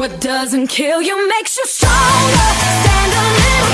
What doesn't kill you makes you stronger. Stand a little.